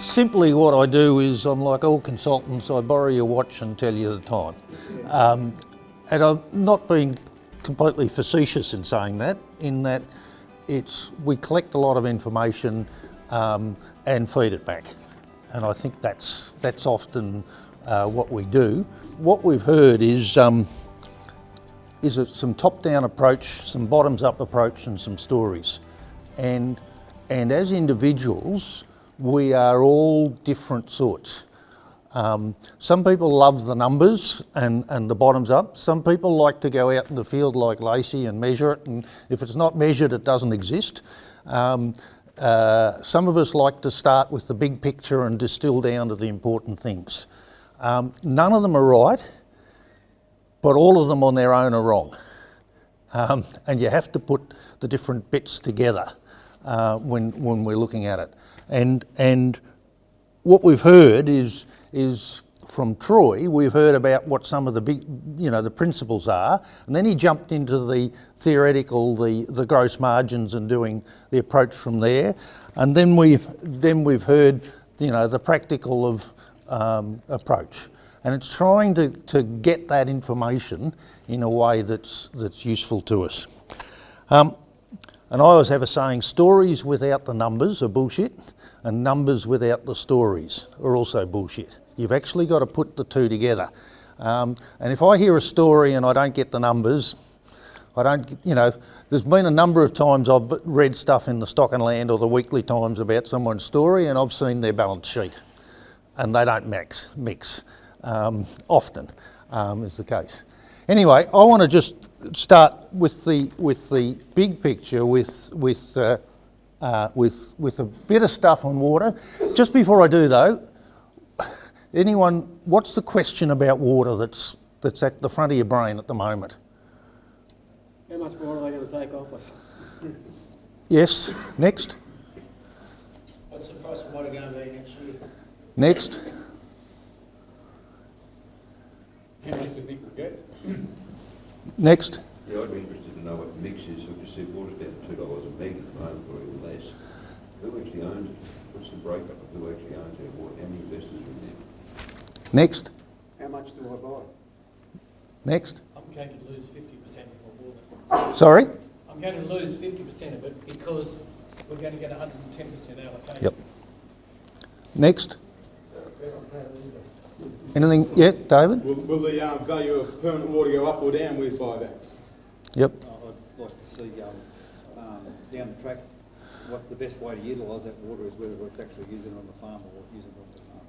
simply what I do is I'm like all consultants, I borrow your watch and tell you the time. Um, and I'm not being completely facetious in saying that, in that it's, we collect a lot of information um, and feed it back. And I think that's, that's often uh, what we do. What we've heard is, um, is it some top-down approach, some bottoms-up approach and some stories. And, and as individuals, we are all different sorts. Um, some people love the numbers and, and the bottoms up. Some people like to go out in the field like Lacey and measure it, and if it's not measured, it doesn't exist. Um, uh, some of us like to start with the big picture and distill down to the important things. Um, none of them are right, but all of them on their own are wrong. Um, and you have to put the different bits together uh, when, when we're looking at it. And, and what we've heard is, is from Troy, we've heard about what some of the big, you know, the principles are, and then he jumped into the theoretical, the, the gross margins and doing the approach from there. And then we've, then we've heard, you know, the practical of um, approach. And it's trying to, to get that information in a way that's, that's useful to us. Um, and I always have a saying, stories without the numbers are bullshit, and numbers without the stories are also bullshit. You've actually got to put the two together. Um, and if I hear a story and I don't get the numbers, I don't, you know, there's been a number of times I've read stuff in the Stock and Land or the Weekly Times about someone's story and I've seen their balance sheet and they don't mix, mix um, often um, is the case. Anyway, I want to just start with the with the big picture with with uh, uh, with with a bit of stuff on water. Just before I do though, anyone, what's the question about water that's that's at the front of your brain at the moment? How much water are they going to take off us? Yes. Next. What's the price of water going to be next year? Next. How much do you think we'll get? Next. Yeah, I'd be interested to know what the mix is. We just see water's down two dollars a meg at the moment, or even less. Who actually owns it? What's the breakup of who actually owns our water? How many investors are in there? Next. How much do I buy? Next. I'm going to lose 50% of my water. Sorry. I'm going to lose 50% of it because we're going to get 110% allocation. Yep. Next. Anything yet, David? Will, will the um, value of permanent water go up or down with buybacks? Yep. Like to see um, um, down the track what's the best way to utilise that water is whether it's actually using it on the farm or using it off the farm.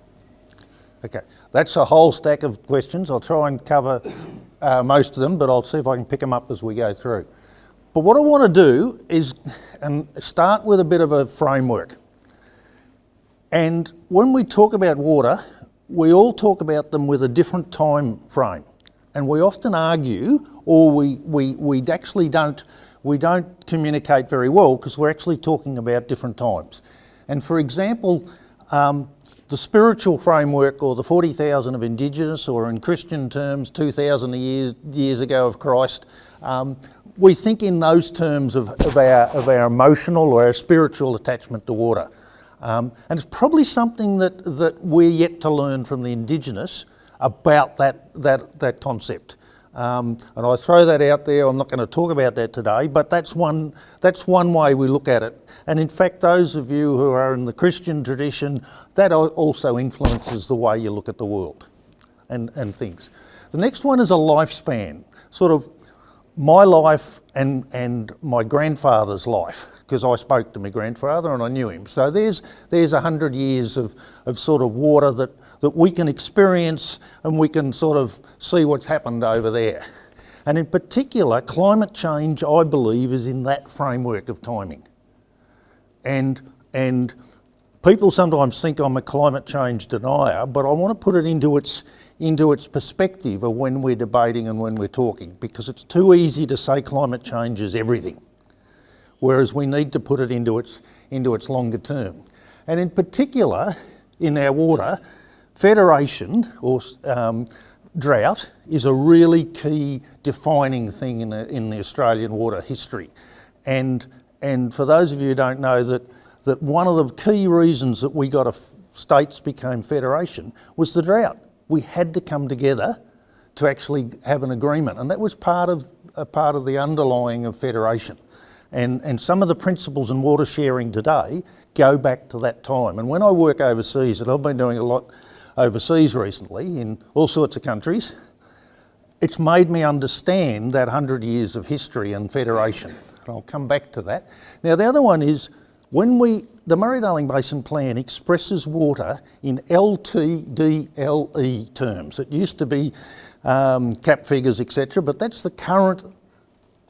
Okay, that's a whole stack of questions. I'll try and cover uh, most of them, but I'll see if I can pick them up as we go through. But what I want to do is and start with a bit of a framework. And when we talk about water, we all talk about them with a different time frame. And we often argue, or we, we, we actually don't, we don't communicate very well because we're actually talking about different times. And for example, um, the spiritual framework or the 40,000 of Indigenous or in Christian terms 2,000 years, years ago of Christ, um, we think in those terms of, of, our, of our emotional or our spiritual attachment to water. Um, and it's probably something that, that we're yet to learn from the Indigenous about that, that, that concept. Um, and I throw that out there, I'm not going to talk about that today, but that's one, that's one way we look at it. And in fact, those of you who are in the Christian tradition, that also influences the way you look at the world and, and things. The next one is a lifespan, sort of my life and, and my grandfather's life because I spoke to my grandfather and I knew him. So there's there's a hundred years of, of sort of water that, that we can experience and we can sort of see what's happened over there. And in particular, climate change, I believe, is in that framework of timing. And and people sometimes think I'm a climate change denier, but I want to put it into its into its perspective of when we're debating and when we're talking, because it's too easy to say climate change is everything whereas we need to put it into its, into its longer term. And in particular, in our water, federation or um, drought is a really key defining thing in, in the Australian water history. And, and for those of you who don't know that, that one of the key reasons that we got a states became federation was the drought. We had to come together to actually have an agreement, and that was part of a part of the underlying of federation. And, and some of the principles in water sharing today go back to that time. And when I work overseas, and I've been doing a lot overseas recently in all sorts of countries, it's made me understand that 100 years of history and federation. I'll come back to that. Now, the other one is when we, the Murray-Darling Basin Plan expresses water in LTDLE terms. It used to be um, cap figures, etc., but that's the current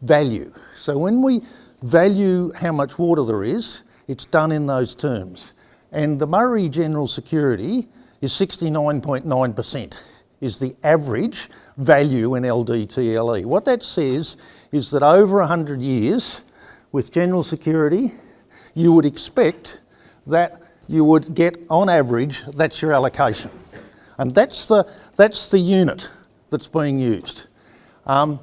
value. So when we value how much water there is, it's done in those terms. And the Murray General Security is 69.9% is the average value in LTDLE. What that says is that over 100 years with general security, you would expect that you would get on average, that's your allocation. And that's the, that's the unit that's being used. Um,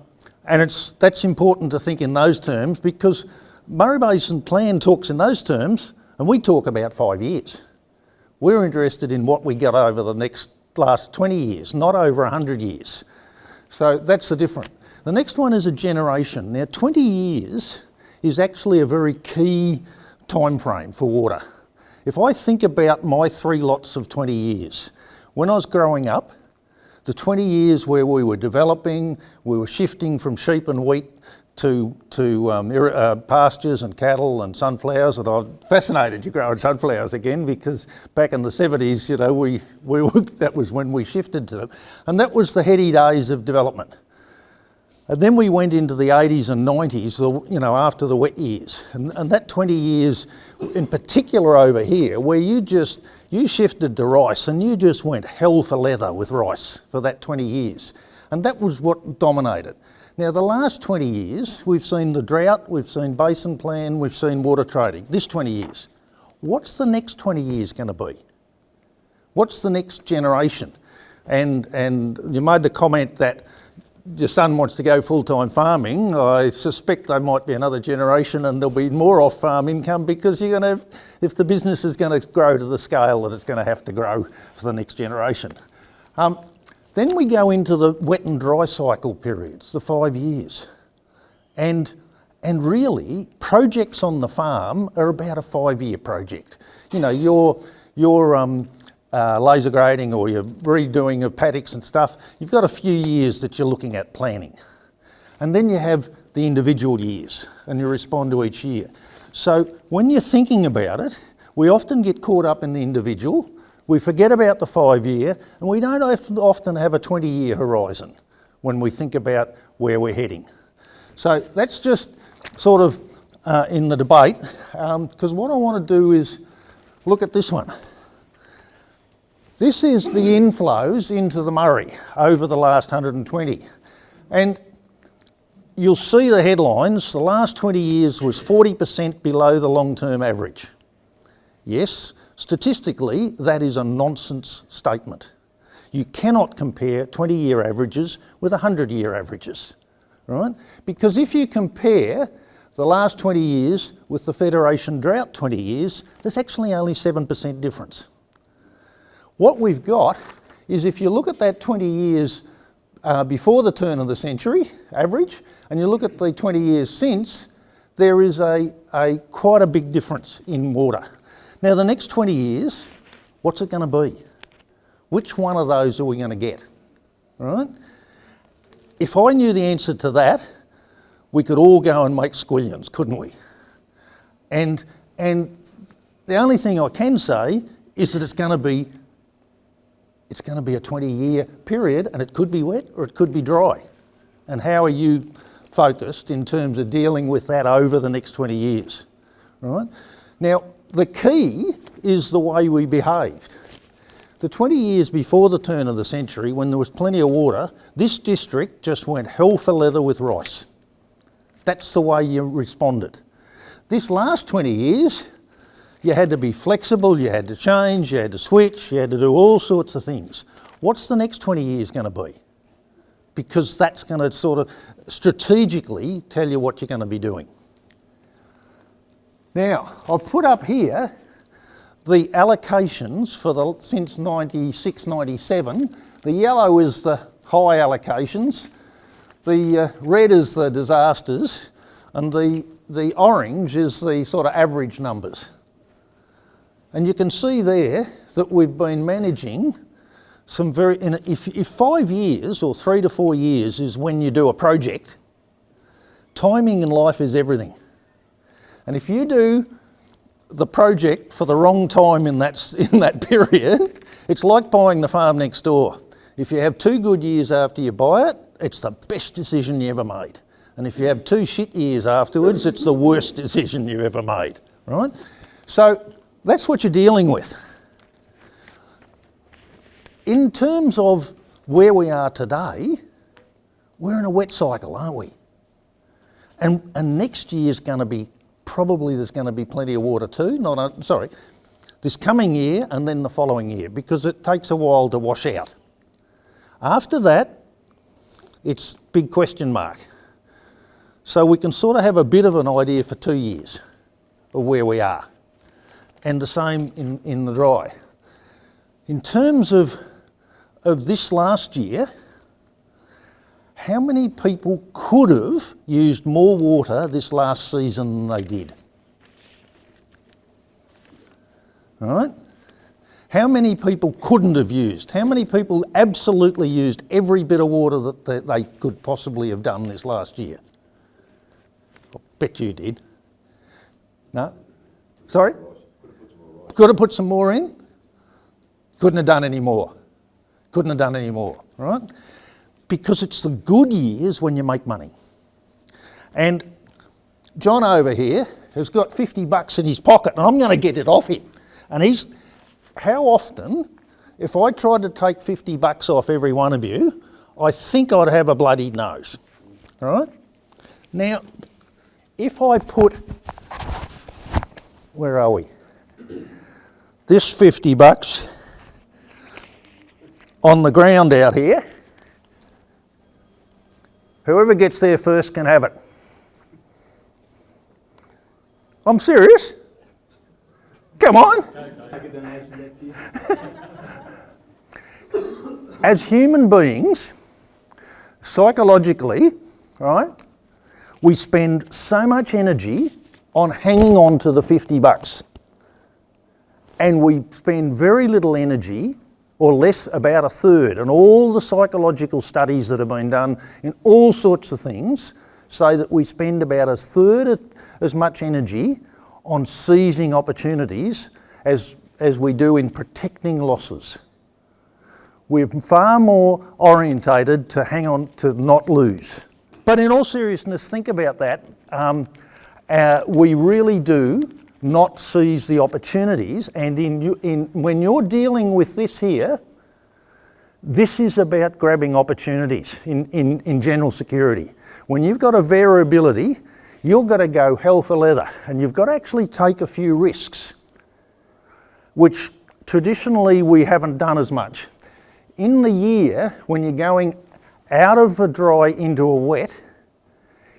and it's, that's important to think in those terms because Murray Basin Plan talks in those terms and we talk about five years. We're interested in what we get over the next last 20 years, not over 100 years. So that's the difference. The next one is a generation. Now 20 years is actually a very key time frame for water. If I think about my three lots of 20 years, when I was growing up, the 20 years where we were developing, we were shifting from sheep and wheat to, to um, uh, pastures and cattle and sunflowers, and I'm fascinated to growing sunflowers again because back in the 70s, you know, we, we that was when we shifted to them. And that was the heady days of development. And then we went into the 80s and 90s, you know, after the wet years. And, and that 20 years, in particular over here, where you just, you shifted to rice and you just went hell for leather with rice for that 20 years. And that was what dominated. Now, the last 20 years, we've seen the drought, we've seen basin plan, we've seen water trading. This 20 years. What's the next 20 years going to be? What's the next generation? And, and you made the comment that your son wants to go full-time farming, I suspect there might be another generation and there'll be more off-farm income because you're going to, if the business is going to grow to the scale that it's going to have to grow for the next generation. Um, then we go into the wet and dry cycle periods, the five years. And, and really, projects on the farm are about a five-year project. You know, your, your um, uh, laser grading or your redoing of paddocks and stuff, you've got a few years that you're looking at planning. And then you have the individual years and you respond to each year. So when you're thinking about it, we often get caught up in the individual, we forget about the five year and we don't often have a 20 year horizon when we think about where we're heading. So that's just sort of uh, in the debate because um, what I want to do is look at this one. This is the inflows into the Murray over the last 120. And you'll see the headlines, the last 20 years was 40% below the long-term average. Yes, statistically, that is a nonsense statement. You cannot compare 20-year averages with 100-year averages, right? Because if you compare the last 20 years with the Federation drought 20 years, there's actually only 7% difference. What we've got is if you look at that 20 years uh, before the turn of the century average, and you look at the 20 years since, there is a, a quite a big difference in water. Now the next 20 years, what's it going to be? Which one of those are we going to get? Right? If I knew the answer to that, we could all go and make squillions, couldn't we? And, and the only thing I can say is that it's going to be it's going to be a 20 year period and it could be wet or it could be dry. And how are you focused in terms of dealing with that over the next 20 years? Right? Now, the key is the way we behaved. The 20 years before the turn of the century, when there was plenty of water, this district just went hell for leather with rice. That's the way you responded. This last 20 years, you had to be flexible, you had to change, you had to switch, you had to do all sorts of things. What's the next 20 years going to be? Because that's going to sort of strategically tell you what you're going to be doing. Now, I've put up here the allocations for the since 96, 97, the yellow is the high allocations, the uh, red is the disasters, and the, the orange is the sort of average numbers. And you can see there that we've been managing some very, a- if, if five years or three to four years is when you do a project, timing in life is everything. And if you do the project for the wrong time in that, in that period, it's like buying the farm next door. If you have two good years after you buy it, it's the best decision you ever made. And if you have two shit years afterwards, it's the worst decision you ever made, right? So that's what you're dealing with. In terms of where we are today, we're in a wet cycle, aren't we? And, and next year's going to be probably there's going to be plenty of water too. Not uh, sorry, this coming year and then the following year because it takes a while to wash out. After that, it's big question mark. So we can sort of have a bit of an idea for two years of where we are, and the same in, in the dry. In terms of of this last year, how many people could have used more water this last season than they did? All right? How many people couldn't have used? How many people absolutely used every bit of water that they, could possibly have done this last year? I bet you did. No? Sorry? Could have put some more in? Couldn't have done any more. Couldn't have done any more, right? Because it's the good years when you make money. And John over here has got 50 bucks in his pocket and I'm going to get it off him. And he's, how often, if I tried to take 50 bucks off every one of you, I think I'd have a bloody nose, all right? Now, if I put, where are we? This 50 bucks on the ground out here, whoever gets there first can have it. I'm serious. Come on. As human beings, psychologically, right, we spend so much energy on hanging on to the 50 bucks. And we spend very little energy, or less, about a third. And all the psychological studies that have been done in all sorts of things say that we spend about a third as much energy on seizing opportunities as, as we do in protecting losses. We're far more orientated to hang on to not lose. But in all seriousness, think about that. Um, uh, we really do not seize the opportunities, and in, in, when you're dealing with this here, this is about grabbing opportunities in, in, in general security. When you've got a variability, you've got to go hell for leather and you've got to actually take a few risks, which traditionally we haven't done as much. In the year, when you're going out of a dry into a wet,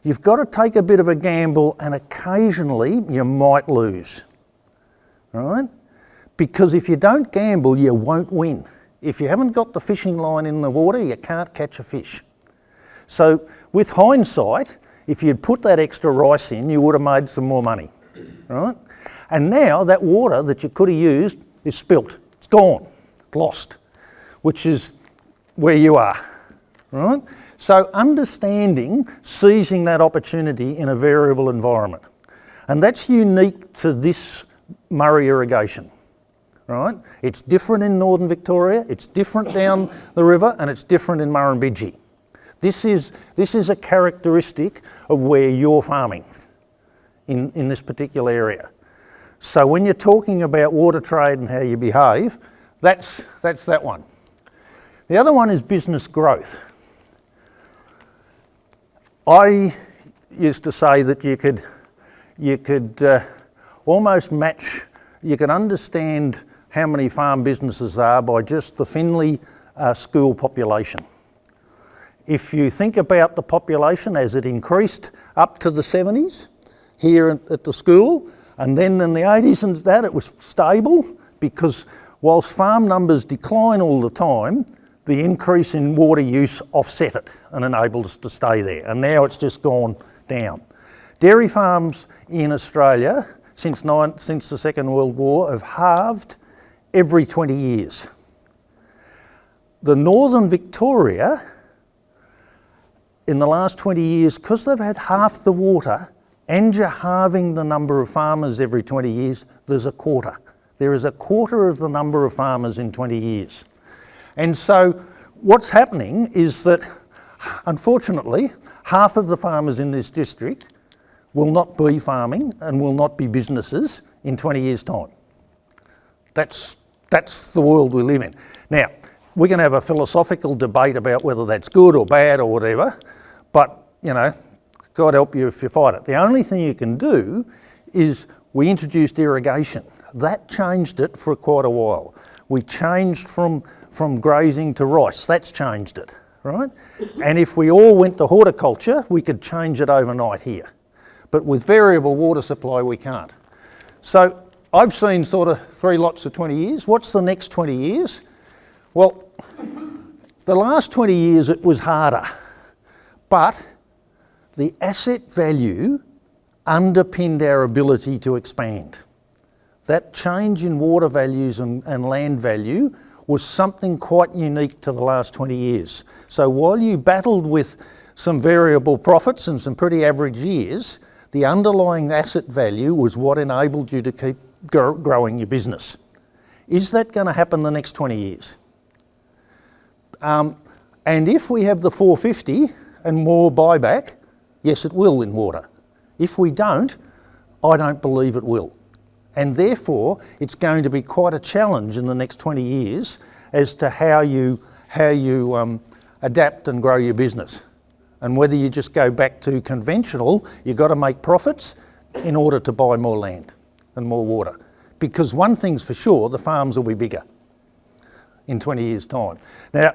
you've got to take a bit of a gamble and occasionally you might lose, right? Because if you don't gamble, you won't win. If you haven't got the fishing line in the water, you can't catch a fish. So with hindsight, if you'd put that extra rice in, you would have made some more money, right? And now that water that you could have used is spilt. It's gone, lost, which is where you are, right? So understanding, seizing that opportunity in a variable environment. And that's unique to this Murray irrigation right? It's different in northern Victoria, it's different down the river, and it's different in Murrumbidgee. This is, this is a characteristic of where you're farming in, in this particular area. So when you're talking about water trade and how you behave, that's, that's that one. The other one is business growth. I used to say that you could, you could uh, almost match, you could understand how many farm businesses are by just the Finley uh, school population. If you think about the population as it increased up to the 70s here at the school, And then in the 80s and that, it was stable because whilst farm numbers decline all the time, the increase in water use offset it and enabled us to stay there. And now it's just gone down. Dairy farms in Australia since, nine, since the Second World War have halved every 20 years. The Northern Victoria, in the last 20 years, because they've had half the water and you're halving the number of farmers every 20 years, there's a quarter. There is a quarter of the number of farmers in 20 years. And so what's happening is that, unfortunately, half of the farmers in this district will not be farming and will not be businesses in 20 years' time. That's, that's the world we live in. Now, we can have a philosophical debate about whether that's good or bad or whatever, but, you know, God help you if you fight it. The only thing you can do is we introduced irrigation. That changed it for quite a while. We changed from, from grazing to rice. That's changed it, right? And if we all went to horticulture, we could change it overnight here. But with variable water supply, we can't. So I've seen sort of three lots of 20 years. What's the next 20 years? Well, the last 20 years it was harder, but the asset value underpinned our ability to expand. That change in water values and, and, land value was something quite unique to the last 20 years. So while you battled with some variable profits and some pretty average years, the underlying asset value was what enabled you to keep growing your business. Is that going to happen the next 20 years? Um, and if we have the 450 and more buyback, yes, it will in water. If we don't, I don't believe it will. And therefore, it's going to be quite a challenge in the next 20 years as to how you, how you um, adapt and grow your business. And whether you just go back to conventional, you've got to make profits in order to buy more land and more water. Because one thing's for sure, the farms will be bigger in 20 years' time. Now,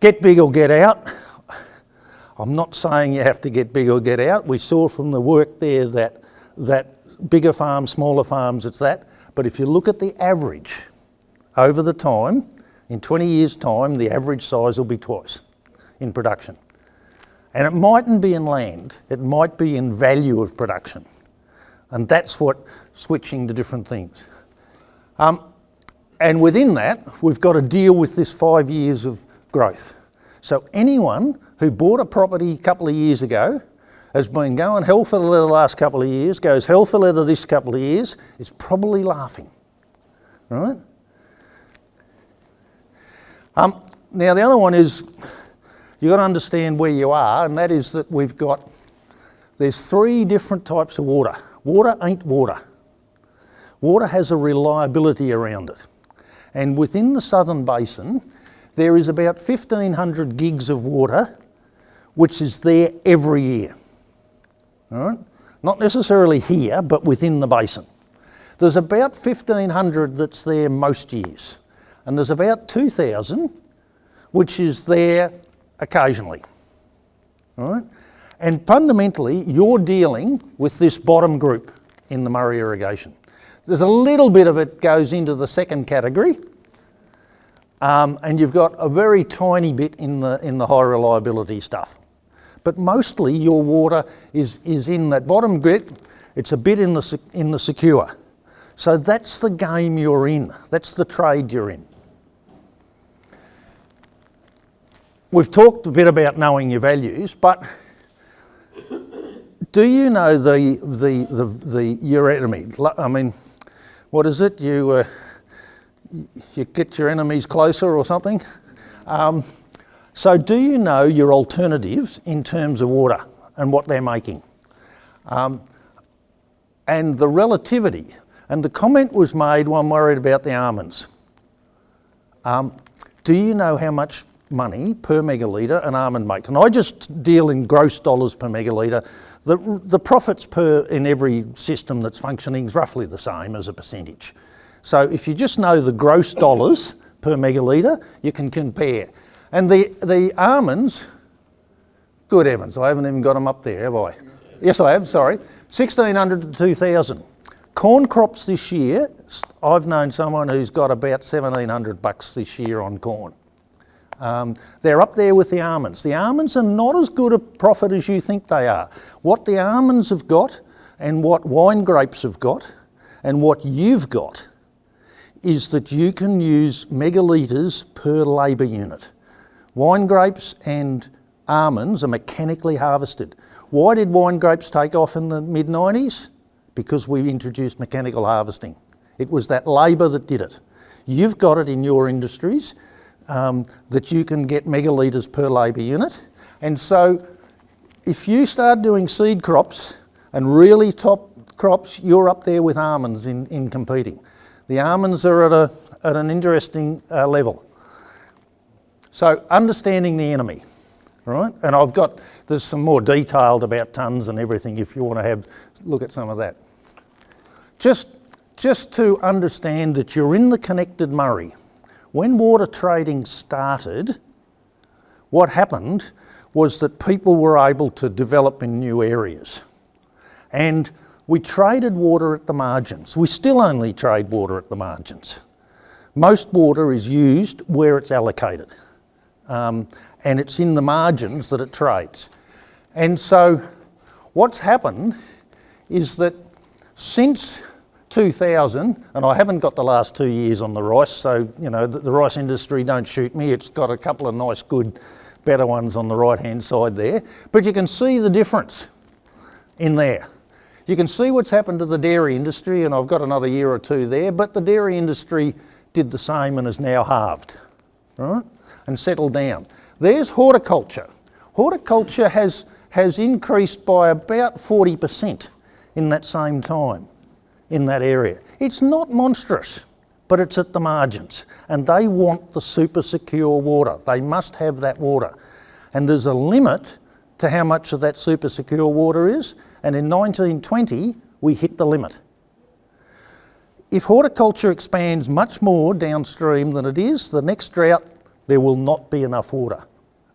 get big or get out. I'm not saying you have to get big or get out. We saw from the work there that, that bigger farms, smaller farms, it's that. But if you look at the average over the time, in 20 years' time, the average size will be twice in production. And it mightn't be in land, it might be in value of production. And that's what switching to different things. Um, and within that, we've got to deal with this five years of growth. So anyone who bought a property a couple of years ago has been going hell for leather the last couple of years, goes hell for leather this couple of years, is probably laughing, right? Um, now the other one is you've got to understand where you are, and that is that we've got, there's three different types of water. Water ain't water. Water has a reliability around it. And within the Southern Basin, there is about 1,500 gigs of water which is there every year. All right? Not necessarily here, but within the basin. There's about 1,500 that's there most years. And there's about 2,000 which is there occasionally. All right? And fundamentally, you're dealing with this bottom group in the Murray irrigation. There's a little bit of it goes into the second category, um, and you've got a very tiny bit in the, in the high reliability stuff. But mostly your water is, is in that bottom bit, it's a bit in the, in the secure. So that's the game you're in, that's the trade you're in. We've talked a bit about knowing your values, but do you know the, the, the, the your enemy? I mean, what is it? You, uh, you get your enemies closer or something? Um, so do you know your alternatives in terms of water and what they're making? Um, and the relativity. And the comment was made when I'm worried about the almonds. Um, do you know how much money per megalitre an almond make. And I just deal in gross dollars per megalitre. The, the profits per in every system that's functioning is roughly the same as a percentage. So if you just know the gross dollars per megalitre, you can compare. And the, the almonds, good heavens, I haven't even got them up there, have I? Yes, I have, sorry. 1600 to 2000. Corn crops this year, I've known someone who's got about 1700 bucks this year on corn. Um, they're up there with the almonds. The almonds are not as good a profit as you think they are. What the almonds have got and what wine grapes have got and what you've got is that you can use megalitres per labour unit. Wine grapes and almonds are mechanically harvested. Why did wine grapes take off in the mid 90s? Because we introduced mechanical harvesting. It was that labour that did it. You've got it in your industries um, that you can get megalitres per labour unit. And so if you start doing seed crops and really top crops, you're up there with almonds in, in competing. The almonds are at, a, at an interesting uh, level. So understanding the enemy, right? And I've got, there's some more detailed about tons and everything if you want to have, look at some of that. Just, just to understand that you're in the connected Murray. When water trading started, what happened was that people were able to develop in new areas. And we traded water at the margins. We still only trade water at the margins. Most water is used where it's allocated. Um, and it's in the margins that it trades. And so what's happened is that since 2000, and I haven't got the last two years on the rice, so you know the, the rice industry don't shoot me. It's got a couple of nice, good, better ones on the right-hand side there, but you can see the difference in there. You can see what's happened to the dairy industry, and I've got another year or two there, but the dairy industry did the same and is now halved, right? And settle down. There's horticulture. Horticulture has, has increased by about 40% in that same time in that area. It's not monstrous, but it's at the margins. And they want the super secure water. They must have that water. And there's a limit to how much of that super secure water is. And in 1920, we hit the limit. If horticulture expands much more downstream than it is, the next drought, there will not be enough water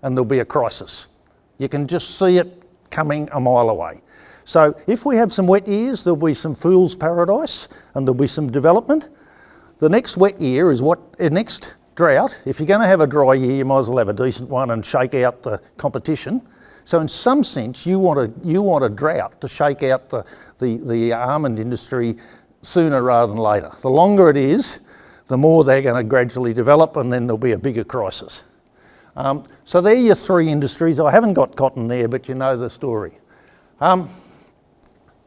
and there'll be a crisis. You can just see it coming a mile away. So if we have some wet years, there'll be some fool's paradise and there'll be some development. The next wet year is what, uh, next drought, if you're going to have a dry year, you might as well have a decent one and shake out the competition. So in some sense, you want a, you want a drought to shake out the, the, the almond industry sooner rather than later. The longer it is, the more they're going to gradually develop and then there'll be a bigger crisis. Um, so they're your three industries. I haven't got cotton there, but you know the story. Um,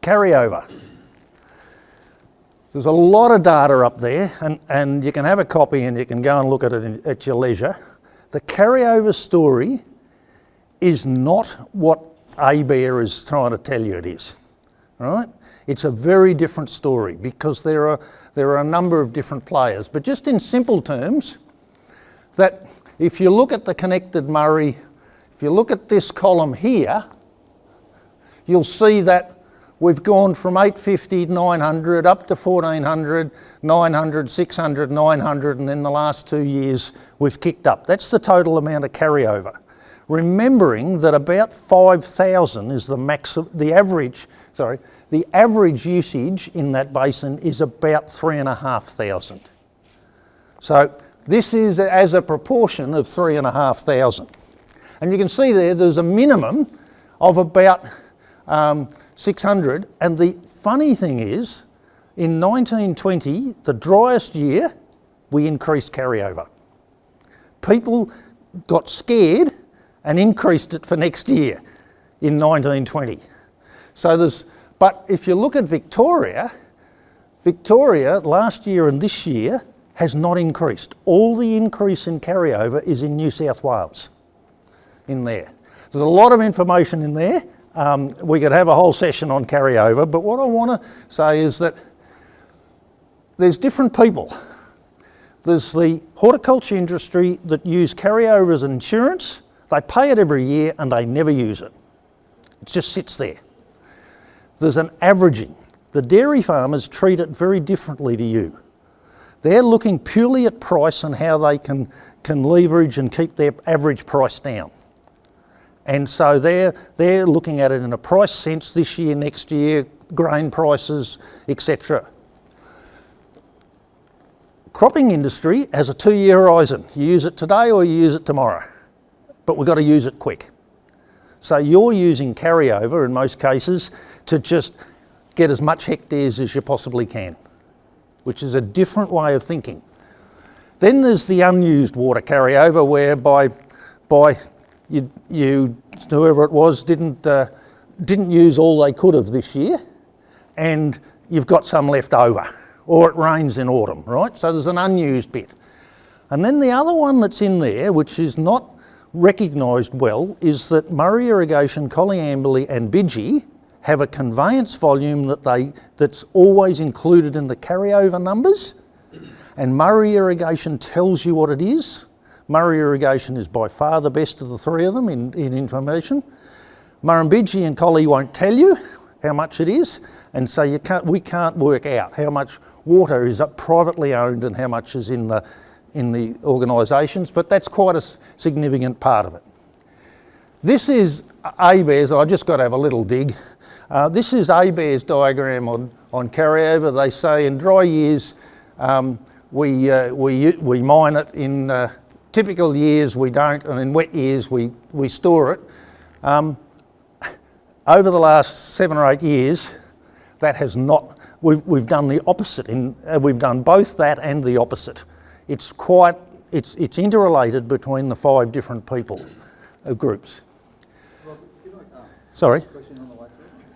carryover. There's a lot of data up there, and, and you can have a copy and you can go and look at it in, at your leisure. The carryover story is not what ABARE is trying to tell you it is, right? It's a very different story because there are, there are a number of different players. But just in simple terms, that if you look at the connected Murray, if you look at this column here, you'll see that we've gone from 850, 900, up to 1400, 900, 600, 900, and then the last two years we've kicked up. That's the total amount of carryover. Remembering that about 5,000 is the max, the average, sorry, the average usage in that basin is about 3,500. So this is as a proportion of 3,500. And you can see there, there's a minimum of about um, 600. And the funny thing is, in 1920, the driest year, we increased carryover. People got scared and increased it for next year in 1920. So there's, but if you look at Victoria, Victoria last year and this year has not increased. All the increase in carryover is in New South Wales, in there. There's a lot of information in there. Um, we could have a whole session on carryover, but what I want to say is that there's different people. There's the horticulture industry that use carryover as insurance. They pay it every year and they never use it. It just sits there. There's an averaging. The dairy farmers treat it very differently to you. They're looking purely at price and how they can, can leverage and keep their average price down. And so they're, they're looking at it in a price sense this year, next year, grain prices, etc. Cropping industry has a two-year horizon. You use it today or you use it tomorrow, but we've got to use it quick. So you're using carryover in most cases to just get as much hectares as you possibly can, which is a different way of thinking. Then there's the unused water carryover whereby by you, you whoever it was didn't, uh, didn't use all they could of this year and you've got some left over or it rains in autumn, right? So there's an unused bit. And then the other one that's in there, which is not recognised well, is that Murray Irrigation, Coleambally and Bidgie have a conveyance volume that they, that's always included in the carryover numbers. And Murray Irrigation tells you what it is. Murray Irrigation is by far the best of the three of them in, in information. Murrumbidgee and Collie won't tell you how much it is, and so you can't, we can't work out how much water is privately owned and how much is in the, in the organisations, but that's quite a significant part of it. This is ABARES, I've just got to have a little dig. Uh, this is ABARES diagram on, on carryover. They say in dry years um, we, uh, we, we mine it, in uh, typical years we don't, and in wet years we, we store it. Um, over the last seven or eight years, that has not, we've, we've done the opposite. In, uh, we've done both that and the opposite. It's quite, it's, it's interrelated between the five different people, uh, groups. I, uh, Sorry. on the?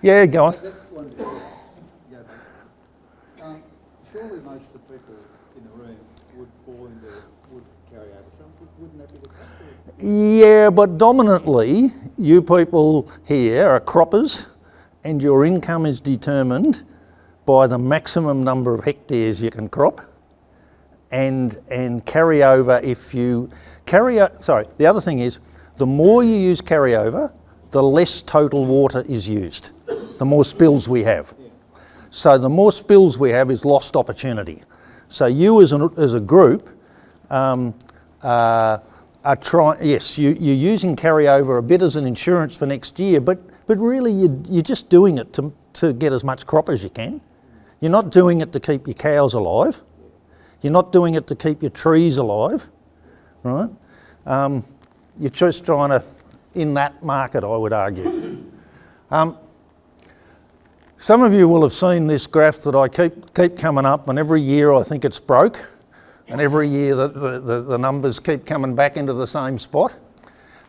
Yeah, go on. That one, go back. Um, surely most of the people in the room would fall into, would carry over some, wouldn't that be the case? Yeah, but dominantly, you people here are croppers and your income is determined by the maximum number of hectares you can crop and, and carry over if you carry, sorry, the other thing is, the more you use carryover, the less total water is used, the more spills we have. So the more spills we have is lost opportunity. So you as, an, as a group um, uh, are trying, yes, you, you're using carryover a bit as an insurance for next year, but, but really you, you're just doing it to, to get as much crop as you can. You're not doing it to keep your cows alive. You're not doing it to keep your trees alive, right? Um, you're just trying to, in that market, I would argue. Um, some of you will have seen this graph that I keep, keep coming up, and every year I think it's broke, and every year the, the, the, the numbers keep coming back into the same spot.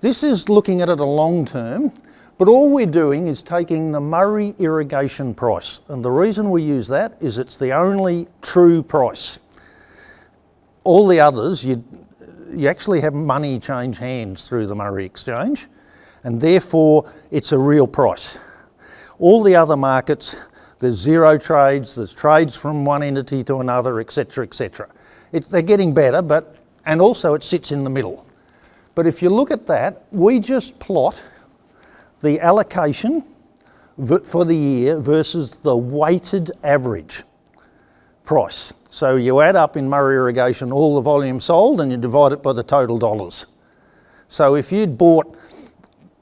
This is looking at it a long term, but all we're doing is taking the Murray irrigation price, and the reason we use that is it's the only true price. All the others, you, you actually have money change hands through the Murray exchange, and therefore it's a real price. All the other markets, there's zero trades, there's trades from one entity to another, etc., etc. They're getting better, but, and also it sits in the middle. But if you look at that, we just plot the allocation for the year versus the weighted average price. So you add up in Murray Irrigation all the volume sold and you divide it by the total dollars. So if you'd bought,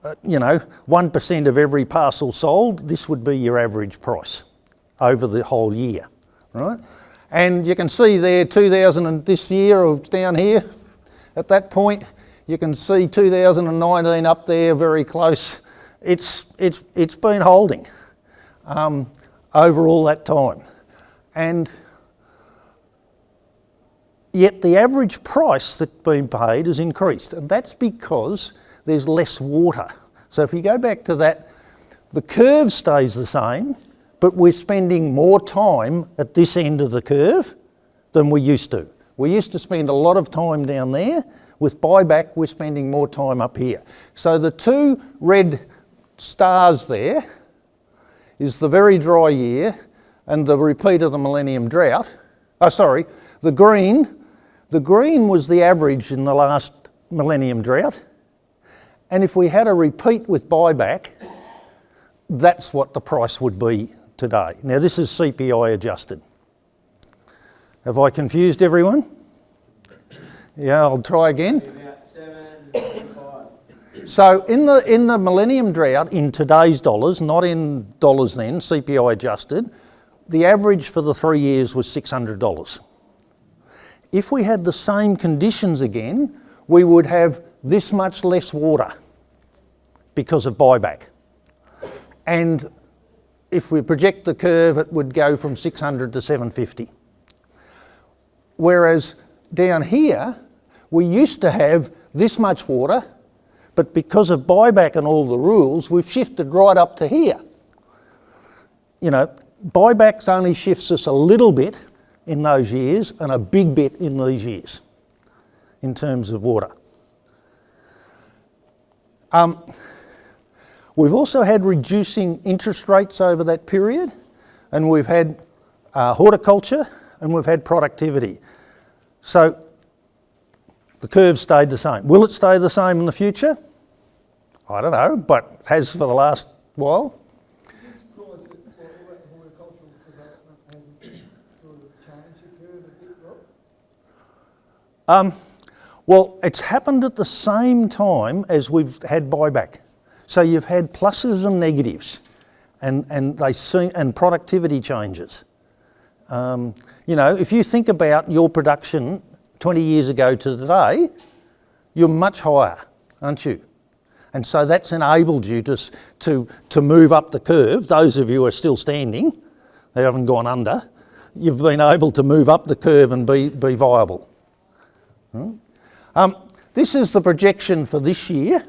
uh, you know, 1% of every parcel sold, this would be your average price over the whole year, right? And you can see there 2000 and this year of down here, at that point, you can see 2019 up there very close. It's, it's, it's been holding um, over all that time. And yet the average price that's been paid has increased, and that's because there's less water. So if you go back to that, the curve stays the same, but we're spending more time at this end of the curve than we used to. We used to spend a lot of time down there. With buyback, we're spending more time up here. So the two red stars there is the very dry year and the repeat of the millennium drought. Oh, sorry, the green the green was the average in the last millennium drought. And if we had a repeat with buyback, that's what the price would be today. Now this is CPI adjusted. Have I confused everyone? Yeah, I'll try again. So in the, in the millennium drought, in today's dollars, not in dollars then, CPI adjusted, the average for the three years was $600. If we had the same conditions again, we would have this much less water because of buyback. And if we project the curve, it would go from 600 to 750. Whereas down here, we used to have this much water, but because of buyback and all the rules, we've shifted right up to here. You know, buybacks only shifts us a little bit in those years and a big bit in these years in terms of water. Um, we've also had reducing interest rates over that period and we've had uh, horticulture and we've had productivity. So the curve stayed the same. Will it stay the same in the future? I don't know, but it has for the last while. This price that, for all that horticultural development hasn't sort of changed the curve a bit, Rob? Um, well, it's happened at the same time as we've had buyback. So you've had pluses and negatives, and and they see, and productivity changes. Um, you know, if you think about your production 20 years ago to today, you're much higher, aren't you? And so that's enabled you to, to, to move up the curve. Those of you who are still standing, they haven't gone under, you've been able to move up the curve and be, be viable. Hmm? Um, this is the projection for this year,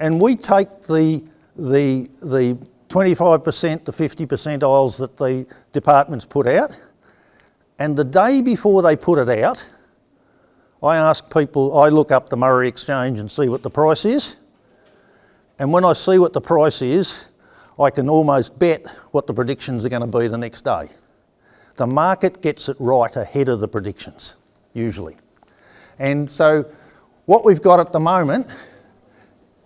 and we take the, the, the 25% to 50 percentiles that the departments put out, and the day before they put it out, I ask people, I look up the Murray Exchange and see what the price is. And when I see what the price is, I can almost bet what the predictions are going to be the next day. The market gets it right ahead of the predictions, usually. And so what we've got at the moment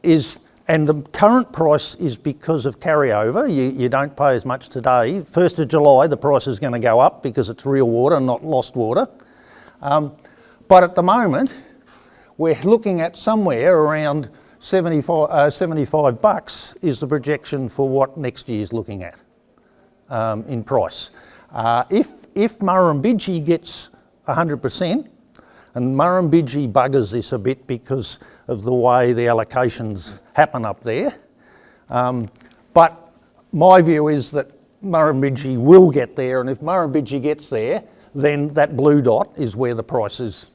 is, and the current price is because of carryover, you, you don't pay as much today. 1st of July, the price is going to go up because it's real water, not lost water. Um, but at the moment, we're looking at somewhere around 75, uh, 75 bucks is the projection for what next year's looking at um, in price. Uh, if, if Murrumbidgee gets 100%, and Murrumbidgee buggers this a bit because of the way the allocations happen up there, um, but my view is that Murrumbidgee will get there, and if Murrumbidgee gets there, then that blue dot is where the price is,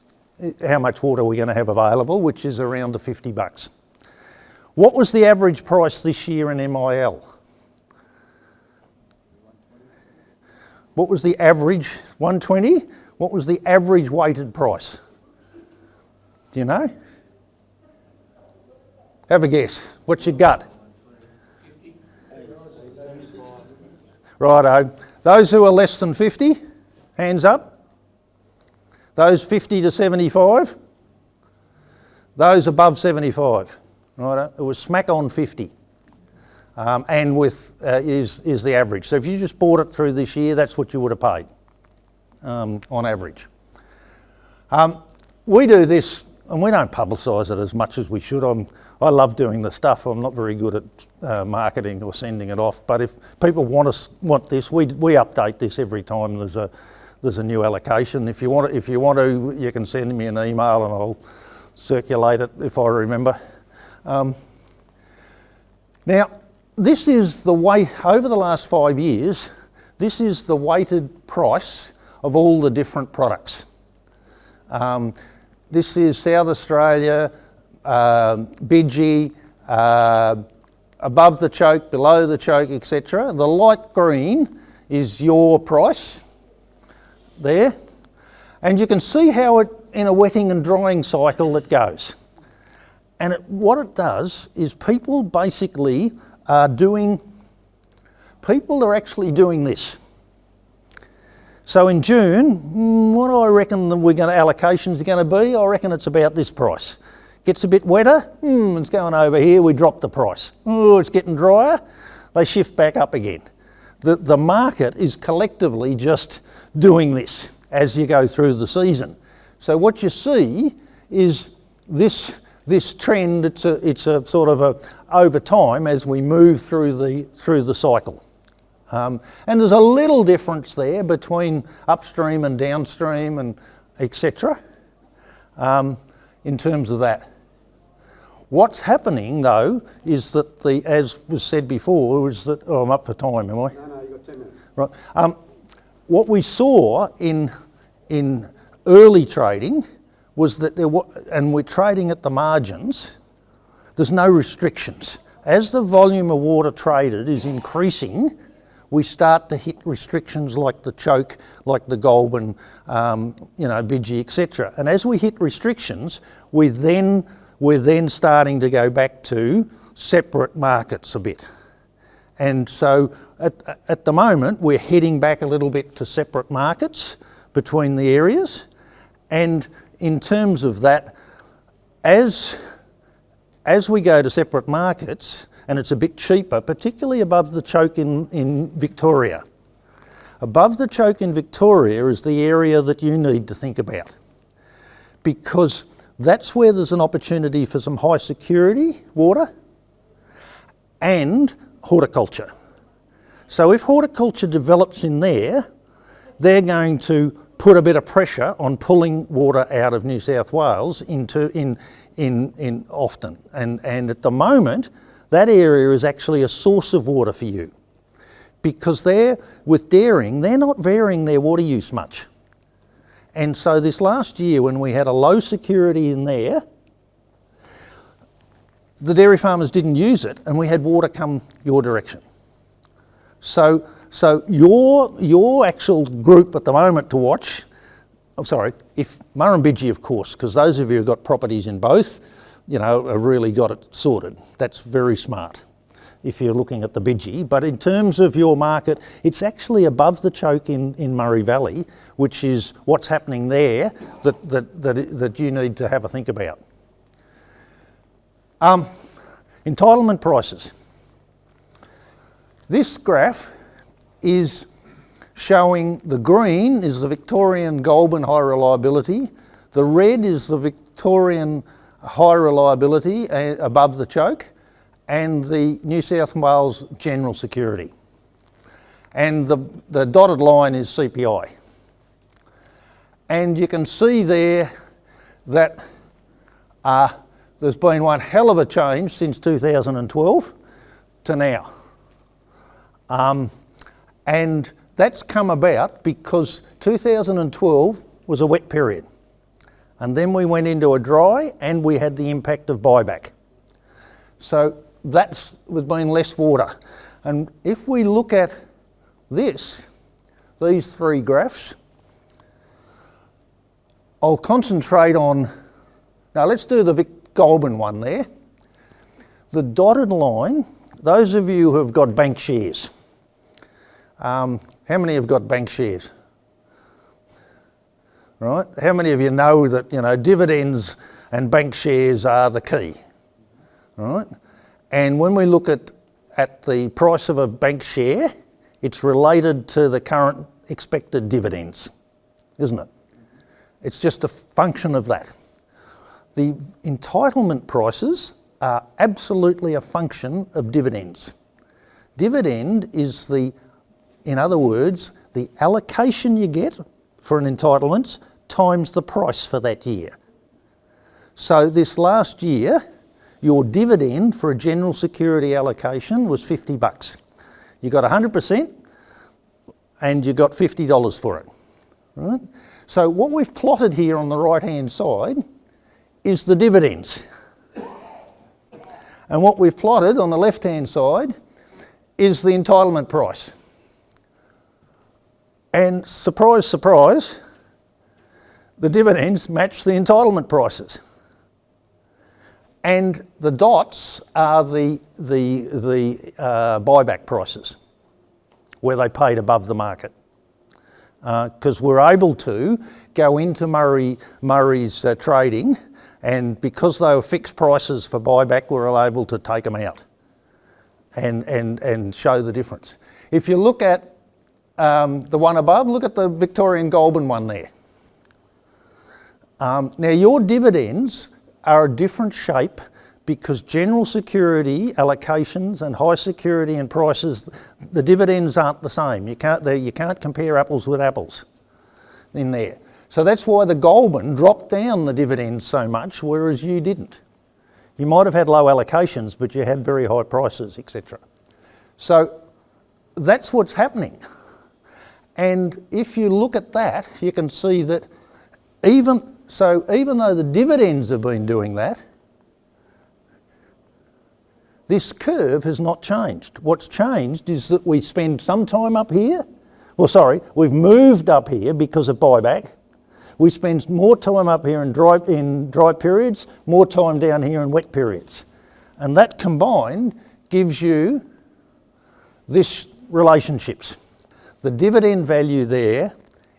how much water we're going to have available, which is around the 50 bucks. What was the average price this year in MIL? What was the average, 120? What was the average weighted price? Do you know? Have a guess. What's your gut? Righto. Those who are less than 50, hands up. Those 50 to 75. Those above 75. Righto. It was smack on 50. Um, and with uh, is, is the average. So if you just bought it through this year, that's what you would have paid um, on average. Um, we do this, and we don't publicise it as much as we should. I'm, I love doing the stuff. I'm not very good at uh, marketing or sending it off. But if people want us want this, we, we update this every time there's a there's a new allocation. If you want if you want to, you can send me an email and I'll circulate it if I remember. Um, now, this is the way, over the last five years, this is the weighted price of all the different products. Um, this is South Australia, uh, Bidgie, uh, above the choke, below the choke, etc. The light green is your price there. And you can see how it, in a wetting and drying cycle, it goes. And it, what it does is people basically are doing, people are actually doing this. So in June, mm, what do I reckon that we're going to, allocations are going to be? I reckon it's about this price. Gets a bit wetter, hmm, it's going over here, we drop the price. Oh, it's getting drier, they shift back up again. The, the market is collectively just doing this as you go through the season. So what you see is this this trend, it's a, it's a sort of a, over time as we move through the, through the cycle. Um, and there's a little difference there between upstream and downstream and etc. Um, in terms of that. What's happening though is that the, as was said before, is that, oh I'm up for time, am I? No, no, you've got ten minutes. Right. Um, what we saw in, in early trading was that there were, and we're trading at the margins, there's no restrictions. As the volume of water traded is increasing, we start to hit restrictions like the choke, like the Goulburn, um, you know, Bidgie, etc. And as we hit restrictions, we then, we're then starting to go back to separate markets a bit. And so at, at the moment, we're heading back a little bit to separate markets between the areas. And in terms of that, as, as we go to separate markets, and it's a bit cheaper, particularly above the choke in, in Victoria. Above the choke in Victoria is the area that you need to think about because that's where there's an opportunity for some high security water and horticulture. So if horticulture develops in there, they're going to put a bit of pressure on pulling water out of New South Wales into in in in. And and at the moment, that area is actually a source of water for you. Because they're with dairying, they're not varying their water use much. And so this last year when we had a low security in there, the dairy farmers didn't use it and we had water come your direction. So, so your, your actual group at the moment to watch, I'm sorry, if Murrumbidgee of course, because those of you who've got properties in both, you know, have really got it sorted. That's very smart if you're looking at the Bidgie. But in terms of your market, it's actually above the choke in, in Murray Valley, which is what's happening there that, that, that, that you need to have a think about. Um, entitlement prices. This graph is showing the green is the Victorian Goulburn high reliability, the red is the Victorian high reliability uh, above the choke and the New South Wales general security. And the, the dotted line is CPI. And you can see there that uh, there's been one hell of a change since 2012 to now. Um, and that's come about because 2012 was a wet period. And then we went into a dry and we had the impact of buyback. So that's with being less water. And if we look at this, these three graphs, I'll concentrate on, now let's do the Vic Goulburn one there. The dotted line, those of you who have got bank shares, um, how many have got bank shares? Right? How many of you know that, you know, dividends and bank shares are the key, right? And when we look at, at the price of a bank share, it's related to the current expected dividends, isn't it? It's just a function of that. The entitlement prices are absolutely a function of dividends. Dividend is the, in other words, the allocation you get for an entitlement times the price for that year. So this last year, your dividend for a general security allocation was 50 bucks. You got 100% and you got $50 for it, right? So what we've plotted here on the right-hand side is the dividends. And what we've plotted on the left-hand side is the entitlement price. And surprise, surprise, the dividends match the entitlement prices. And the dots are the, the, the uh, buyback prices, where they paid above the market. Because uh, we're able to go into Murray, Murray's uh, trading, and because they were fixed prices for buyback, we we're able to take them out and, and, and show the difference. If you look at um, the one above, look at the Victorian Goulburn one there. Um, now your dividends are a different shape because general security allocations and high security and prices, the dividends aren't the same. You can't, you can't compare apples with apples in there. So that's why the Goulburn dropped down the dividends so much, whereas you didn't. You might have had low allocations, but you had very high prices, etc. So that's what's happening. And if you look at that, you can see that even so, even though the dividends have been doing that, this curve has not changed. What's changed is that we spend some time up here. Well, sorry, we've moved up here because of buyback. We spend more time up here in dry, in dry periods, more time down here in wet periods. And that combined gives you this relationships. The dividend value there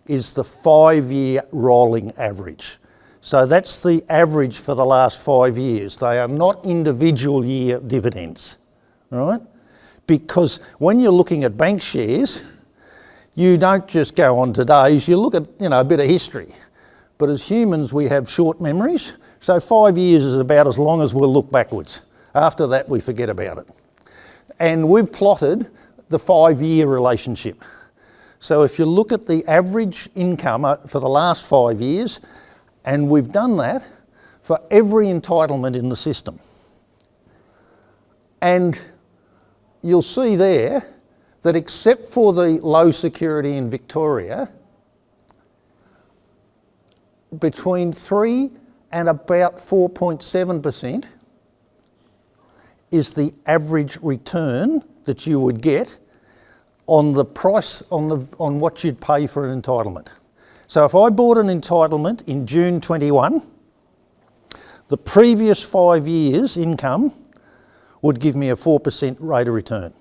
is the five-year rolling average. So that's the average for the last five years. They are not individual year dividends, right? Because when you're looking at bank shares, you don't just go on today's, you look at you know a bit of history. But as humans, we have short memories, so five years is about as long as we'll look backwards. After that, we forget about it. And we've plotted the five-year relationship. So if you look at the average income uh, for the last five years, and we've done that for every entitlement in the system. And you'll see there that except for the low security in Victoria, between 3 and about 4.7% is the average return that you would get on the price on the on what you'd pay for an entitlement. So if I bought an entitlement in June 21, the previous 5 years income would give me a 4% rate of return.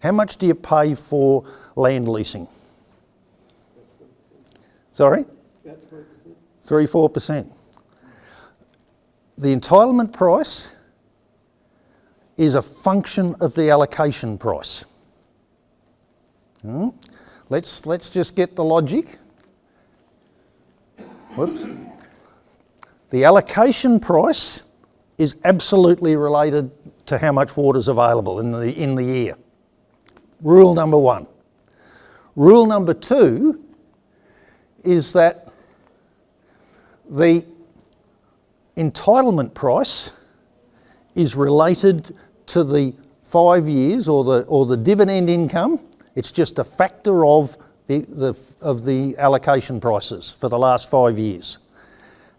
How much do you pay for land leasing? Sorry? Three, four percent. The entitlement price is a function of the allocation price. Hmm? Let's, let's just get the logic. Whoops. The allocation price is absolutely related to how much water is available in the, in the year. Rule number one. Rule number two is that the entitlement price is related to the five years or the, or the dividend income. It's just a factor of the, the, of the allocation prices for the last five years.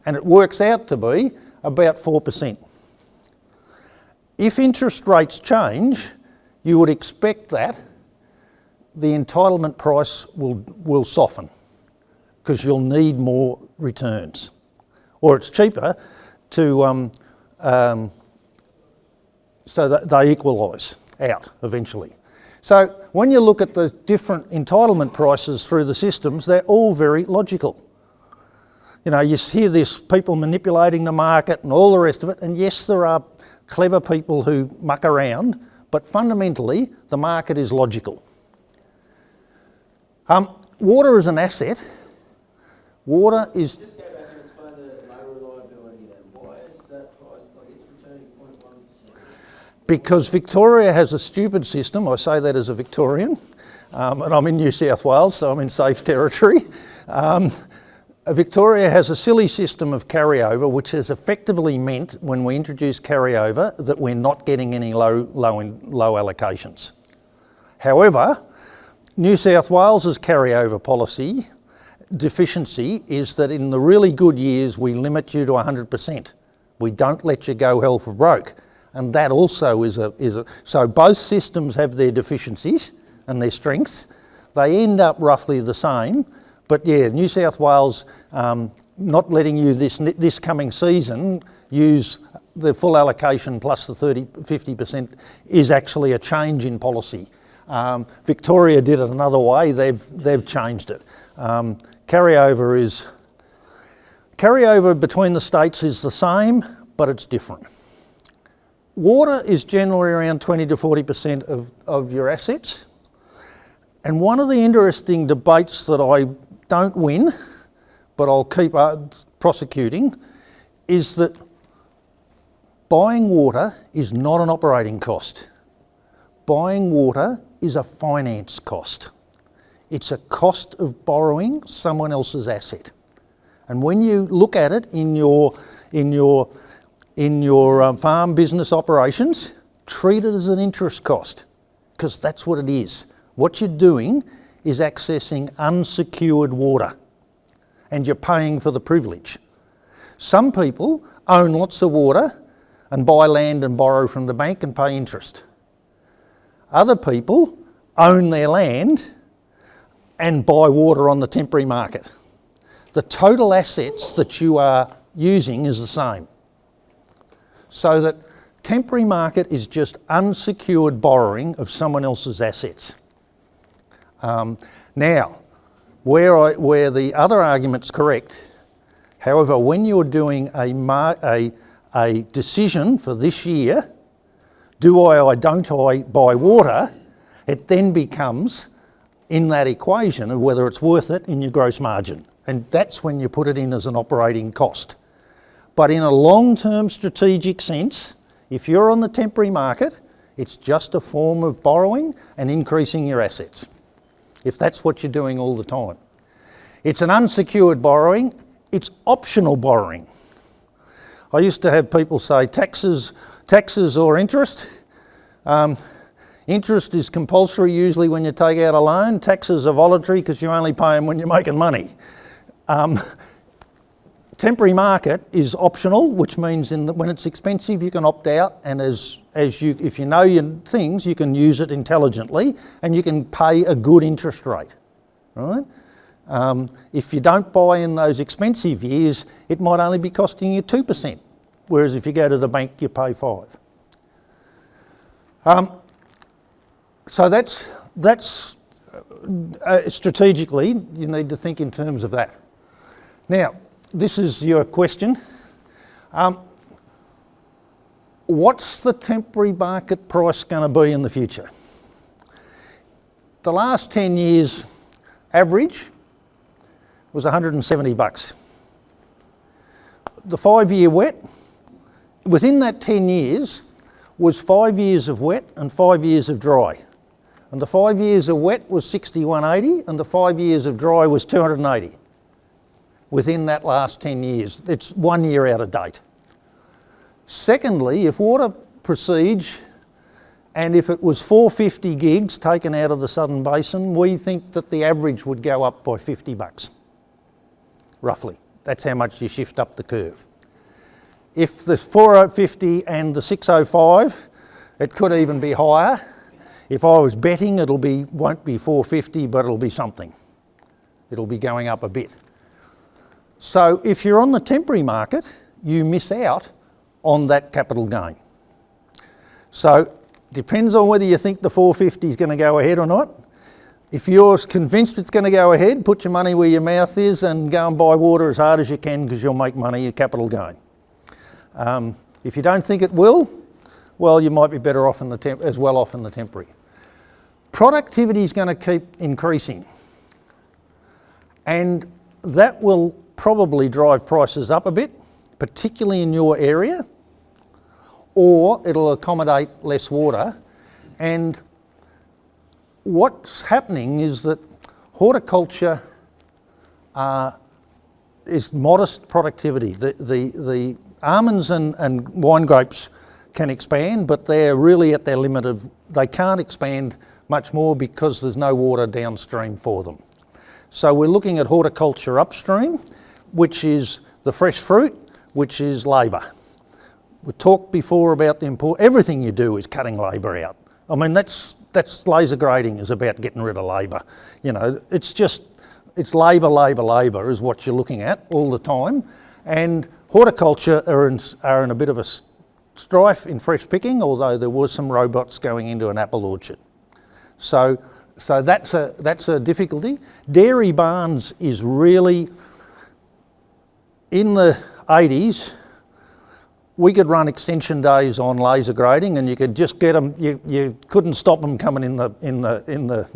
And it works out to be about 4%. If interest rates change, you would expect that the entitlement price will, will soften because you'll need more returns. Or it's cheaper to, um, um, so that they equalise out eventually. So when you look at the different entitlement prices through the systems, they're all very logical. You know, you hear this people manipulating the market and all the rest of it, and yes, there are clever people who muck around, but fundamentally, the market is logical. Um, water is an asset. Water is Just go back and explain the low reliability then. Why is that price, like it's returning 0.1%? Because Victoria has a stupid system. I say that as a Victorian, um, and I'm in New South Wales, so I'm in safe territory. Um, Victoria has a silly system of carryover, which has effectively meant when we introduce carryover that we're not getting any low, low, low allocations. However, New South Wales's carryover policy deficiency is that in the really good years we limit you to 100%. We don't let you go hell for broke. And that also is a, is a, so both systems have their deficiencies and their strengths. They end up roughly the same, but yeah, New South Wales um, not letting you this, this coming season use the full allocation plus the 30, 50% is actually a change in policy. Um, Victoria did it another way, they've, they've changed it. Um, carryover is, carryover between the states is the same, but it's different. Water is generally around 20 to 40% of, of your assets. And one of the interesting debates that I don't win, but I'll keep uh, prosecuting is that buying water is not an operating cost. Buying water is a finance cost. It's a cost of borrowing someone else's asset. And when you look at it in your, in your, in your um, farm business operations, treat it as an interest cost because that's what it is. What you're doing is accessing unsecured water and you're paying for the privilege. Some people own lots of water and buy land and borrow from the bank and pay interest. Other people own their land and buy water on the temporary market. The total assets that you are using is the same. So that temporary market is just unsecured borrowing of someone else's assets. Um, now, where, I, where the other argument's correct, however, when you're doing a, a, a decision for this year, do I or don't I buy water, it then becomes in that equation of whether it's worth it in your gross margin. And that's when you put it in as an operating cost. But in a long-term strategic sense, if you're on the temporary market, it's just a form of borrowing and increasing your assets, if that's what you're doing all the time. It's an unsecured borrowing, it's optional borrowing. I used to have people say taxes, taxes or interest. Um, interest is compulsory usually when you take out a loan. Taxes are voluntary because you only pay them when you're making money. Um, temporary market is optional, which means in the, when it's expensive you can opt out, and as as you if you know your things, you can use it intelligently, and you can pay a good interest rate, right? Um, if you don't buy in those expensive years, it might only be costing you two percent, whereas if you go to the bank, you pay five. Um, so that's that's uh, strategically you need to think in terms of that. Now, this is your question. Um, what's the temporary market price going to be in the future? The last 10 years average was 170 bucks. The five year wet, within that 10 years, was five years of wet and five years of dry. And the five years of wet was 6180 and the five years of dry was 280 within that last 10 years. It's one year out of date. Secondly, if water proceeds and if it was 450 gigs taken out of the Southern Basin, we think that the average would go up by 50 bucks, roughly. That's how much you shift up the curve. If the 450 and the 605, it could even be higher. If I was betting, it'll be, won't be 450, but it'll be something. It'll be going up a bit. So if you're on the temporary market, you miss out on that capital gain. So it depends on whether you think the 450 is going to go ahead or not. If you're convinced it's going to go ahead, put your money where your mouth is and go and buy water as hard as you can because you'll make money, your capital gain. Um, if you don't think it will, well, you might be better off in the temp- as well off in the temporary. Productivity is going to keep increasing, and that will probably drive prices up a bit, particularly in your area, or it'll accommodate less water. And what's happening is that horticulture uh, is modest productivity. The, the, the almonds and, and wine grapes can expand, but they're really at their limit of, they can't expand much more because there's no water downstream for them. So we're looking at horticulture upstream which is the fresh fruit, which is labour. We talked before about the import. Everything you do is cutting labour out. I mean, that's that's laser grading is about getting rid of labour. You know, it's just it's labour, labour, labour is what you're looking at all the time. And horticulture are in, are in a bit of a strife in fresh picking, although there was some robots going into an apple orchard. So, so that's a that's a difficulty. Dairy barns is really in the 80s, we could run extension days on laser grading and you could just get them, you, you couldn't stop them coming in the, in the, in the,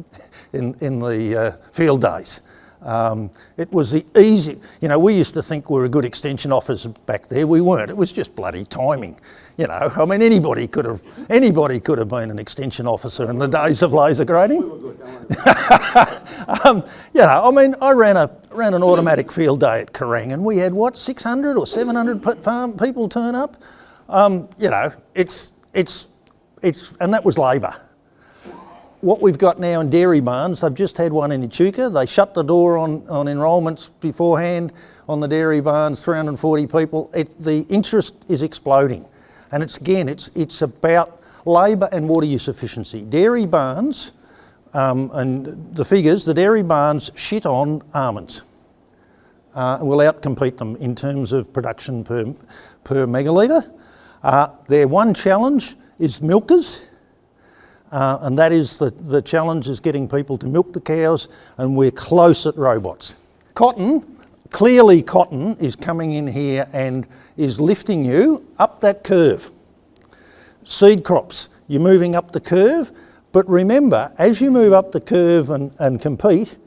in, in the uh, field days. Um, it was the easy, you know, we used to think we were a good extension officer back there. We weren't. It was just bloody timing. You know, I mean, anybody could have, anybody could have been an extension officer in the days of laser grading. um, you know, I mean, I ran a ran an automatic field day at Kerrang, and we had what 600 or 700 pe- farm people turn up. Um, you know, it's it's it's, and that was labour what we've got now in dairy barns, they've just had one in Echuca. They shut the door on, on enrolments beforehand on the dairy barns, 340 people. It, the interest is exploding. And it's again, it's, it's about labour and water use efficiency. Dairy barns, um, and the figures, the dairy barns shit on almonds. Uh, will outcompete them in terms of production per, per megalitre. Uh, their one challenge is milkers. Uh, and that is the, the challenge is getting people to milk the cows and we're close at robots. Cotton, clearly cotton is coming in here and is lifting you up that curve. Seed crops, you're moving up the curve, but remember, as you move up the curve and, and compete,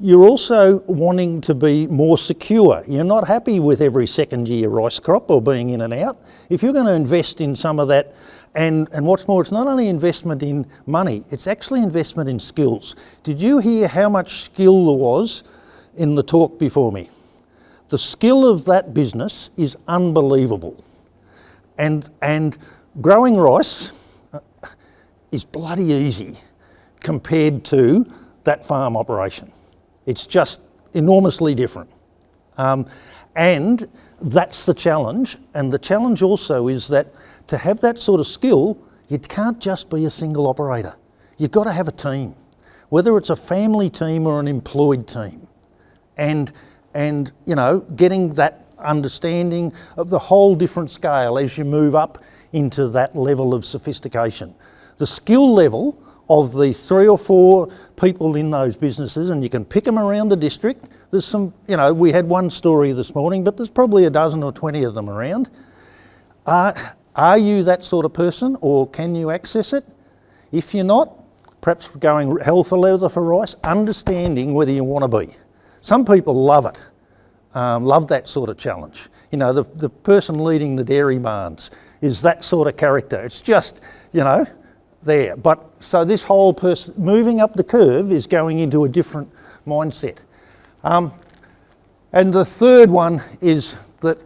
you're also wanting to be more secure. You're not happy with every second year rice crop or being in and out. If you're going to invest in some of that, and, and what's more, it's not only investment in money, it's actually investment in skills. Did you hear how much skill there was in the talk before me? The skill of that business is unbelievable. And, and growing rice uh, is bloody easy compared to that farm operation. It's just enormously different. Um, and that's the challenge. And the challenge also is that to have that sort of skill, you can't just be a single operator. You've got to have a team, whether it's a family team or an employed team. And, and you know, getting that understanding of the whole different scale as you move up into that level of sophistication. The skill level of the three or four people in those businesses, and you can pick them around the district. There's some, you know, we had one story this morning, but there's probably a dozen or 20 of them around. Uh, are you that sort of person or can you access it? If you're not, perhaps going hell for leather for rice, understanding whether you want to be. Some people love it, um, love that sort of challenge. You know, the, the person leading the dairy barns is that sort of character. It's just, you know, there. But so this whole person moving up the curve is going into a different mindset. Um, and the third one is that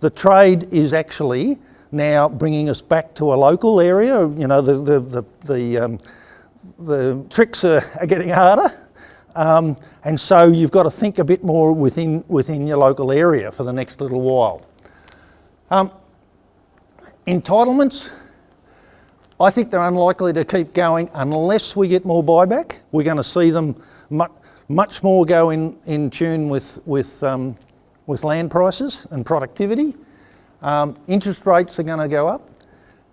the trade is actually now bringing us back to a local area. You know, the, the, the, the, um, the tricks are, are, getting harder. Um, and so you've got to think a bit more within, within your local area for the next little while. Um, entitlements, I think they're unlikely to keep going unless we get more buyback. We're going to see them much, much more go in, in tune with, with, um, with land prices and productivity. Um, interest rates are going to go up.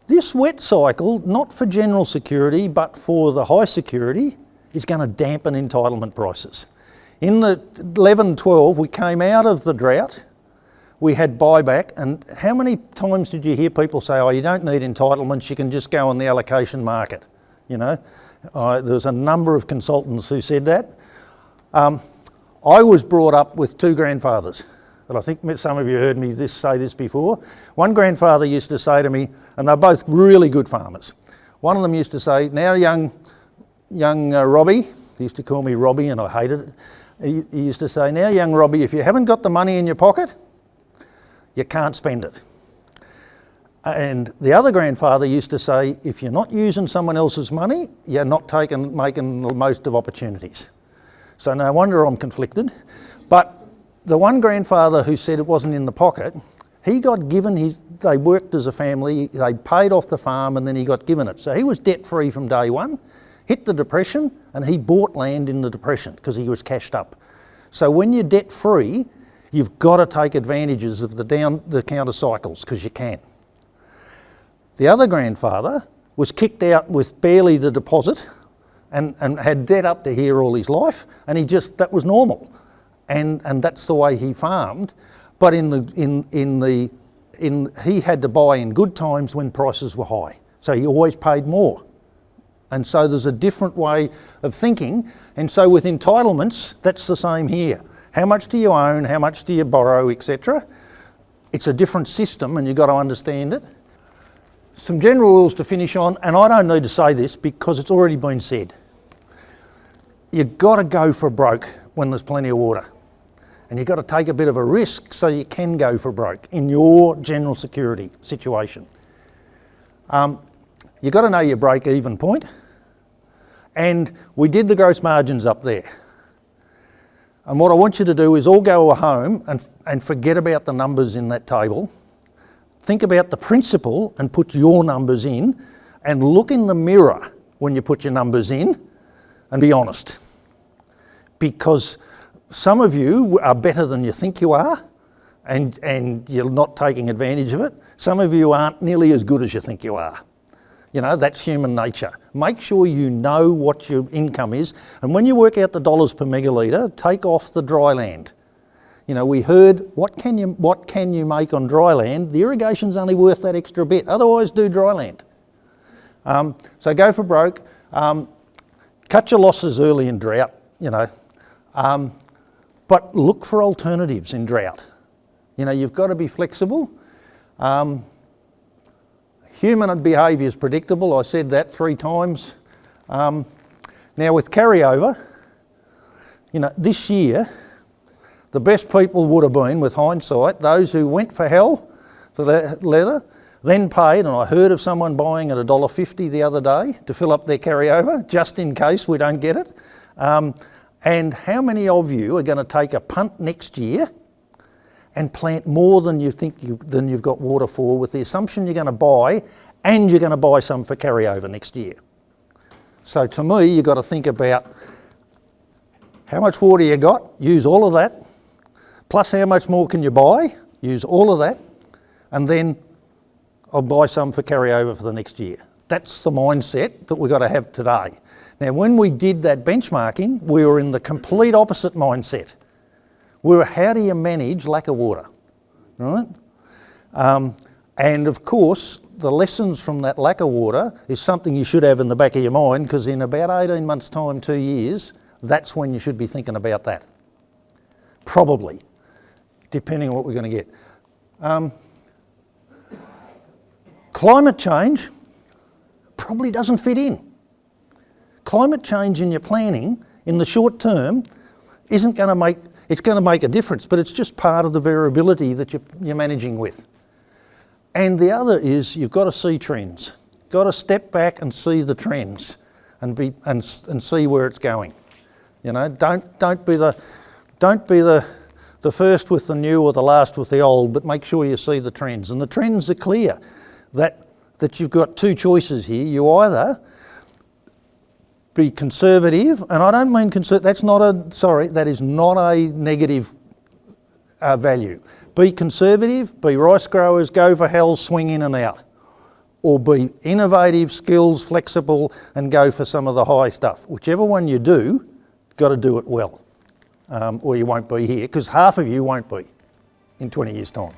This wet cycle, not for general security, but for the high security, is going to dampen entitlement prices. In the 11 12, we came out of the drought, we had buyback, and how many times did you hear people say, oh, you don't need entitlements, you can just go on the allocation market? You know, uh, there was a number of consultants who said that. Um, I was brought up with two grandfathers but I think some of you heard me this, say this before. One grandfather used to say to me, and they're both really good farmers. One of them used to say, now young, young uh, Robbie, he used to call me Robbie and I hated it. He, he used to say, now young Robbie, if you haven't got the money in your pocket, you can't spend it. And the other grandfather used to say, if you're not using someone else's money, you're not taking, making the most of opportunities. So no wonder I'm conflicted. But the one grandfather who said it wasn't in the pocket, he got given his, they worked as a family, they paid off the farm and then he got given it. So he was debt free from day one, hit the depression and he bought land in the depression because he was cashed up. So when you're debt free, you've got to take advantages of the down the counter cycles because you can. The other grandfather was kicked out with barely the deposit and, and had debt up to here all his life and he just, that was normal and, and that's the way he farmed. But in the, in, in the, in, he had to buy in good times when prices were high. So he always paid more And so there's a different way of thinking. And so with entitlements, that's the same here. How much do you own? How much do you borrow, etc.? It's a different system and you've got to understand it. Some general rules to finish on, and I don't need to say this because it's already been said. You've got to go for broke when there's plenty of water. And you've got to take a bit of a risk so you can go for broke in your general security situation. Um, you've got to know your break even point. And we did the gross margins up there. And what I want you to do is all go home and, and forget about the numbers in that table. Think about the principle and put your numbers in and look in the mirror when you put your numbers in and be honest. Because some of you are better than you think you are and, and you're not taking advantage of it. Some of you aren't nearly as good as you think you are. You know, that's human nature. Make sure you know what your income is. And when you work out the dollars per megalitre, take off the dry land. You know, we heard what can you what can you make on dry land? The irrigation's only worth that extra bit. Otherwise, do dry land. Um, so go for broke. Um, cut your losses early in drought. You know, um, but look for alternatives in drought. You know, you've got to be flexible. Um, human behaviour is predictable. I said that three times. Um, now with carryover, you know, this year the best people would have been, with hindsight, those who went for hell, for the leather, then paid, and I heard of someone buying at $1.50 the other day to fill up their carryover, just in case we don't get it. Um, and how many of you are going to take a punt next year and plant more than you think you, than you've got water for with the assumption you're going to buy and you're going to buy some for carryover next year? So to me, you've got to think about how much water you got, use all of that, plus how much more can you buy, use all of that, and then I'll buy some for carryover for the next year. That's the mindset that we've got to have today. Now, when we did that benchmarking, we were in the complete opposite mindset. We were, how do you manage lack of water, right? Um, and of course, the lessons from that lack of water is something you should have in the back of your mind because in about 18 months' time, two years, that's when you should be thinking about that. Probably, depending on what we're going to get. Um, climate change probably doesn't fit in. Climate change in your planning in the short term isn't going to make, it's going to make a difference, but it's just part of the variability that you're, you're managing with. And the other is you've got to see trends. Got to step back and see the trends and, be, and, and see where it's going. You know, don't, don't be, the, don't be the, the first with the new or the last with the old, but make sure you see the trends. And the trends are clear that, that you've got two choices here. You either be conservative, and I don't mean conservative, that's not a, sorry, that is not a negative uh, value. Be conservative, be rice growers, go for hell, swing in and out. Or be innovative, skills, flexible, and go for some of the high stuff. Whichever one you do, got to do it well, um, or you won't be here, because half of you won't be in 20 years' time.